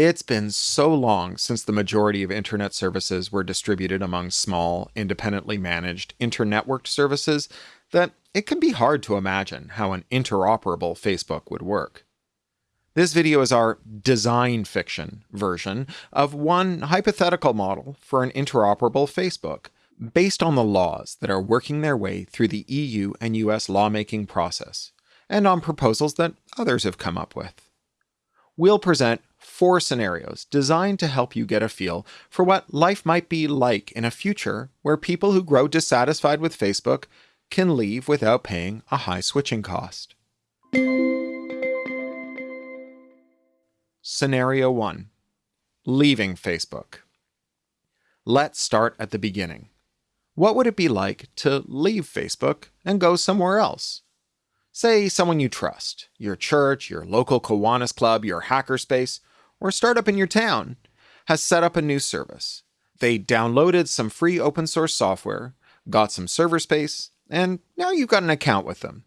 It's been so long since the majority of internet services were distributed among small, independently managed, internetworked services that it can be hard to imagine how an interoperable Facebook would work. This video is our design fiction version of one hypothetical model for an interoperable Facebook, based on the laws that are working their way through the EU and US lawmaking process, and on proposals that others have come up with. We'll present four scenarios designed to help you get a feel for what life might be like in a future where people who grow dissatisfied with Facebook can leave without paying a high switching cost. Scenario 1 Leaving Facebook. Let's start at the beginning. What would it be like to leave Facebook and go somewhere else? Say someone you trust, your church, your local Kiwanis club, your hackerspace, or a startup in your town has set up a new service. They downloaded some free open source software, got some server space, and now you've got an account with them.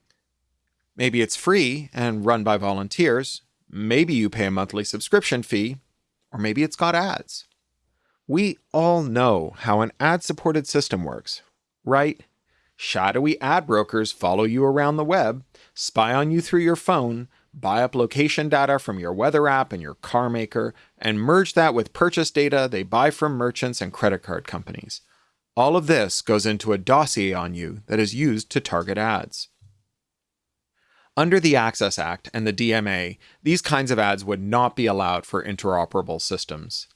Maybe it's free and run by volunteers, maybe you pay a monthly subscription fee, or maybe it's got ads. We all know how an ad supported system works, right? Shadowy ad brokers follow you around the web, spy on you through your phone, buy up location data from your weather app and your car maker, and merge that with purchase data they buy from merchants and credit card companies. All of this goes into a dossier on you that is used to target ads. Under the Access Act and the DMA, these kinds of ads would not be allowed for interoperable systems.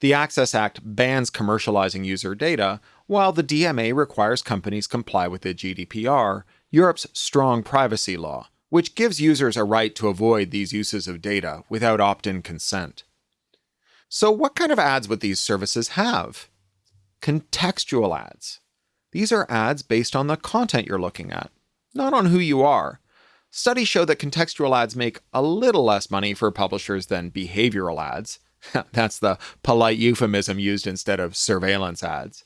The Access Act bans commercializing user data, while the DMA requires companies comply with the GDPR, Europe's strong privacy law, which gives users a right to avoid these uses of data without opt in consent. So, what kind of ads would these services have? Contextual ads. These are ads based on the content you're looking at, not on who you are. Studies show that contextual ads make a little less money for publishers than behavioral ads. that's the polite euphemism used instead of surveillance ads.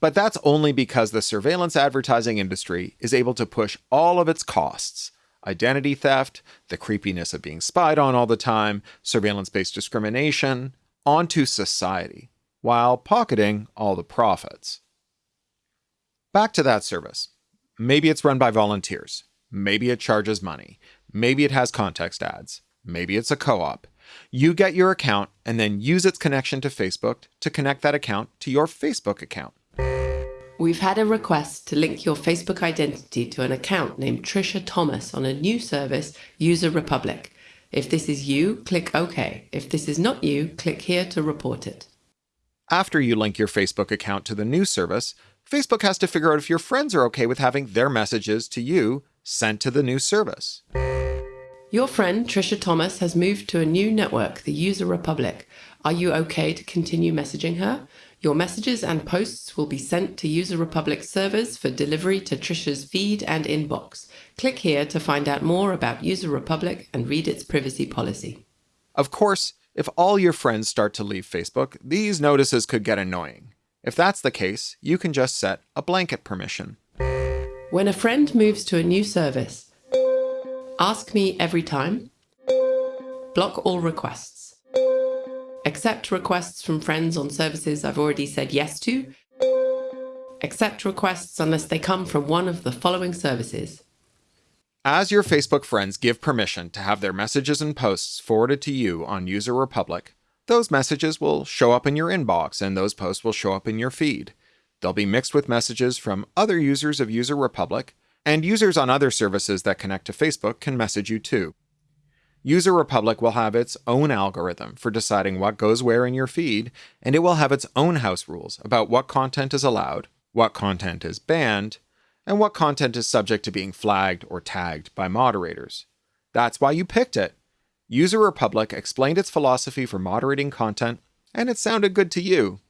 But that's only because the surveillance advertising industry is able to push all of its costs identity theft, the creepiness of being spied on all the time, surveillance based discrimination onto society, while pocketing all the profits. Back to that service. Maybe it's run by volunteers. Maybe it charges money. Maybe it has context ads. Maybe it's a co op. You get your account and then use its connection to Facebook to connect that account to your Facebook account. We've had a request to link your Facebook identity to an account named Trisha Thomas on a new service, User Republic. If this is you, click OK. If this is not you, click here to report it. After you link your Facebook account to the new service, Facebook has to figure out if your friends are okay with having their messages to you sent to the new service. Your friend Trisha Thomas has moved to a new network, the User Republic. Are you okay to continue messaging her? Your messages and posts will be sent to User Republic servers for delivery to Trisha's feed and inbox. Click here to find out more about User Republic and read its privacy policy. Of course, if all your friends start to leave Facebook, these notices could get annoying. If that's the case, you can just set a blanket permission. When a friend moves to a new service, ask me every time, block all requests accept requests from friends on services I've already said yes to, accept requests unless they come from one of the following services. As your Facebook friends give permission to have their messages and posts forwarded to you on User Republic, those messages will show up in your inbox and those posts will show up in your feed. They'll be mixed with messages from other users of User Republic, and users on other services that connect to Facebook can message you too. User Republic will have its own algorithm for deciding what goes where in your feed, and it will have its own house rules about what content is allowed, what content is banned, and what content is subject to being flagged or tagged by moderators. That's why you picked it. User Republic explained its philosophy for moderating content, and it sounded good to you.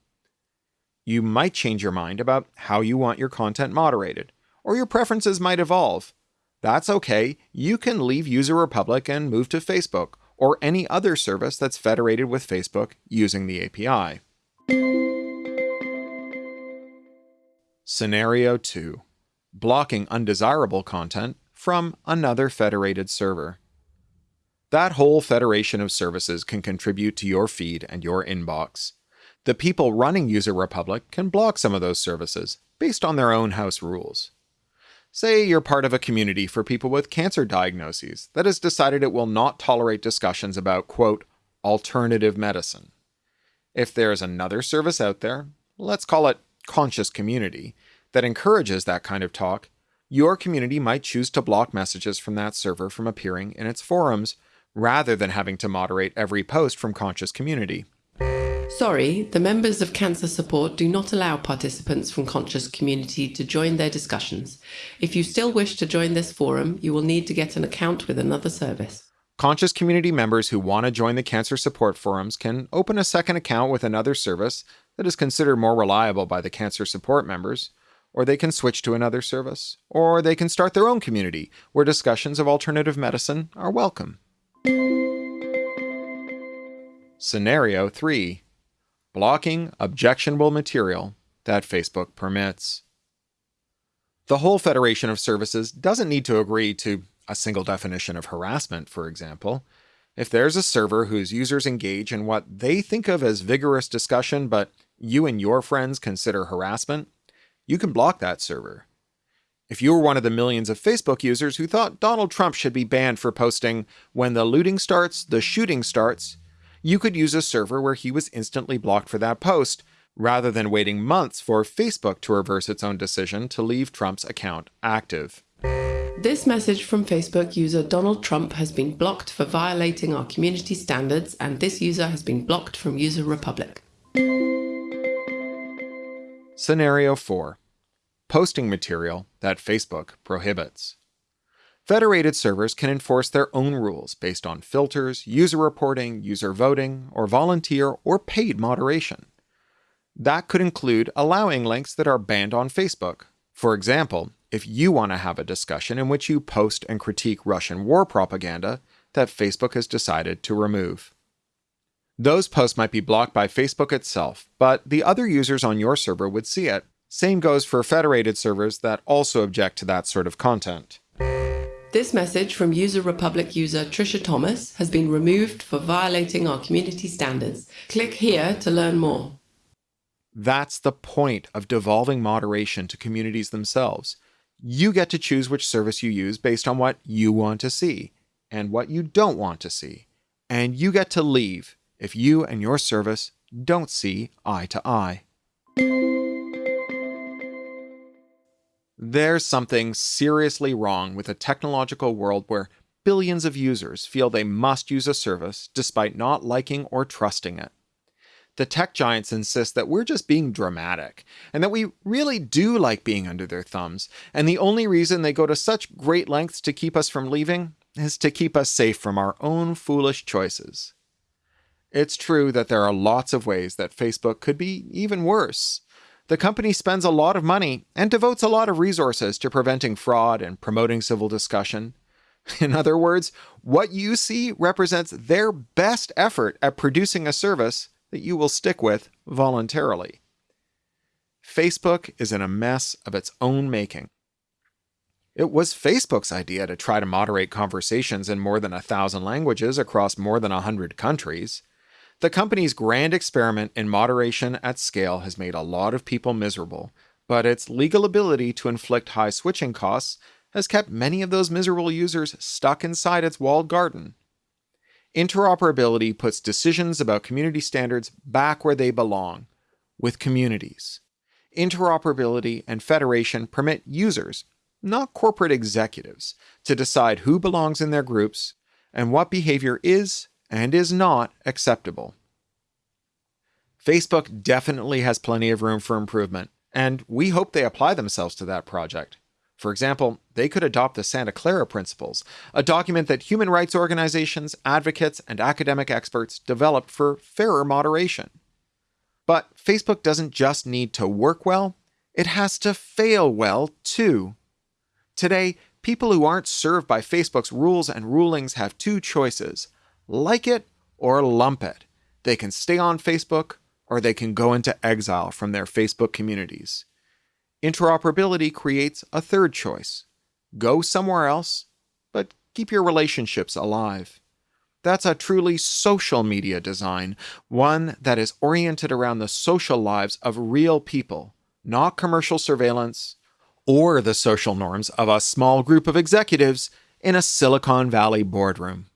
You might change your mind about how you want your content moderated, or your preferences might evolve. That's okay. You can leave User Republic and move to Facebook or any other service that's federated with Facebook using the API. Scenario 2 Blocking undesirable content from another federated server. That whole federation of services can contribute to your feed and your inbox. The people running User Republic can block some of those services based on their own house rules. Say you're part of a community for people with cancer diagnoses that has decided it will not tolerate discussions about, quote, alternative medicine. If there is another service out there, let's call it conscious community, that encourages that kind of talk, your community might choose to block messages from that server from appearing in its forums rather than having to moderate every post from conscious community. Sorry, the members of Cancer Support do not allow participants from Conscious Community to join their discussions. If you still wish to join this forum, you will need to get an account with another service. Conscious community members who want to join the cancer support forums can open a second account with another service that is considered more reliable by the cancer support members, or they can switch to another service, or they can start their own community where discussions of alternative medicine are welcome. Scenario 3 Blocking objectionable material that Facebook permits. The whole Federation of Services doesn't need to agree to a single definition of harassment, for example. If there's a server whose users engage in what they think of as vigorous discussion, but you and your friends consider harassment, you can block that server. If you were one of the millions of Facebook users who thought Donald Trump should be banned for posting, when the looting starts, the shooting starts, you could use a server where he was instantly blocked for that post, rather than waiting months for Facebook to reverse its own decision to leave Trump's account active. This message from Facebook user Donald Trump has been blocked for violating our community standards, and this user has been blocked from User Republic. Scenario 4 Posting material that Facebook prohibits. Federated servers can enforce their own rules based on filters, user reporting, user voting, or volunteer or paid moderation. That could include allowing links that are banned on Facebook. For example, if you want to have a discussion in which you post and critique Russian war propaganda that Facebook has decided to remove. Those posts might be blocked by Facebook itself, but the other users on your server would see it. Same goes for federated servers that also object to that sort of content. This message from User Republic user Trisha Thomas has been removed for violating our community standards. Click here to learn more. That's the point of devolving moderation to communities themselves. You get to choose which service you use based on what you want to see and what you don't want to see. And you get to leave if you and your service don't see eye to eye. There's something seriously wrong with a technological world where billions of users feel they must use a service despite not liking or trusting it. The tech giants insist that we're just being dramatic and that we really do like being under their thumbs, and the only reason they go to such great lengths to keep us from leaving is to keep us safe from our own foolish choices. It's true that there are lots of ways that Facebook could be even worse the company spends a lot of money and devotes a lot of resources to preventing fraud and promoting civil discussion. In other words, what you see represents their best effort at producing a service that you will stick with voluntarily. Facebook is in a mess of its own making. It was Facebook's idea to try to moderate conversations in more than a thousand languages across more than a hundred countries. The company's grand experiment in moderation at scale has made a lot of people miserable, but its legal ability to inflict high switching costs has kept many of those miserable users stuck inside its walled garden. Interoperability puts decisions about community standards back where they belong, with communities. Interoperability and federation permit users, not corporate executives, to decide who belongs in their groups and what behavior is and is not acceptable. Facebook definitely has plenty of room for improvement, and we hope they apply themselves to that project. For example, they could adopt the Santa Clara Principles, a document that human rights organizations, advocates, and academic experts developed for fairer moderation. But Facebook doesn't just need to work well, it has to fail well too. Today, people who aren't served by Facebook's rules and rulings have two choices like it or lump it. They can stay on Facebook or they can go into exile from their Facebook communities. Interoperability creates a third choice go somewhere else, but keep your relationships alive. That's a truly social media design, one that is oriented around the social lives of real people, not commercial surveillance or the social norms of a small group of executives in a Silicon Valley boardroom.